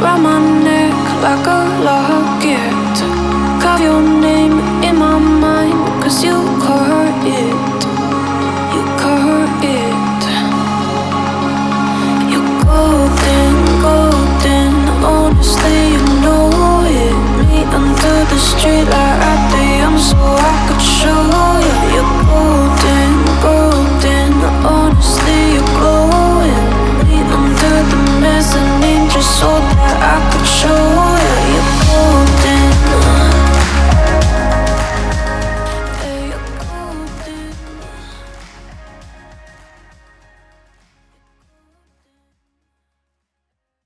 round my neck like a locket. Carve your name in my mind, cause you caught it. You caught it. You're golden, golden, honestly, you know it. Me under the street